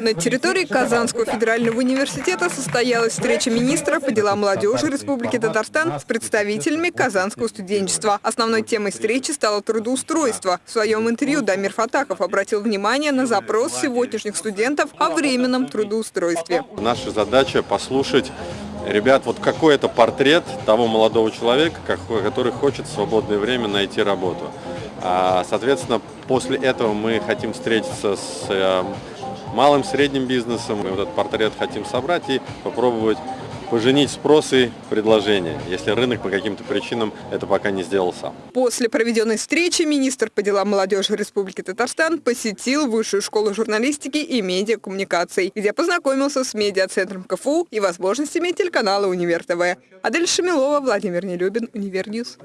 На территории Казанского федерального университета состоялась встреча министра по делам молодежи Республики Татарстан с представителями казанского студенчества. Основной темой встречи стало трудоустройство. В своем интервью Дамир Фатахов обратил внимание на запрос сегодняшних студентов о временном трудоустройстве. Наша задача послушать Ребят, вот какой это портрет того молодого человека, который хочет в свободное время найти работу. А, соответственно, после этого мы хотим встретиться с э, малым, средним бизнесом. Мы вот этот портрет хотим собрать и попробовать поженить спрос и предложение, если рынок по каким-то причинам это пока не сделал сам. После проведенной встречи министр по делам молодежи Республики Татарстан посетил Высшую школу журналистики и медиакоммуникаций, где познакомился с медиацентром КФУ и возможностями телеканала «Универ ТВ». Адель Шамилова, Владимир Нелюбин, UniverNews.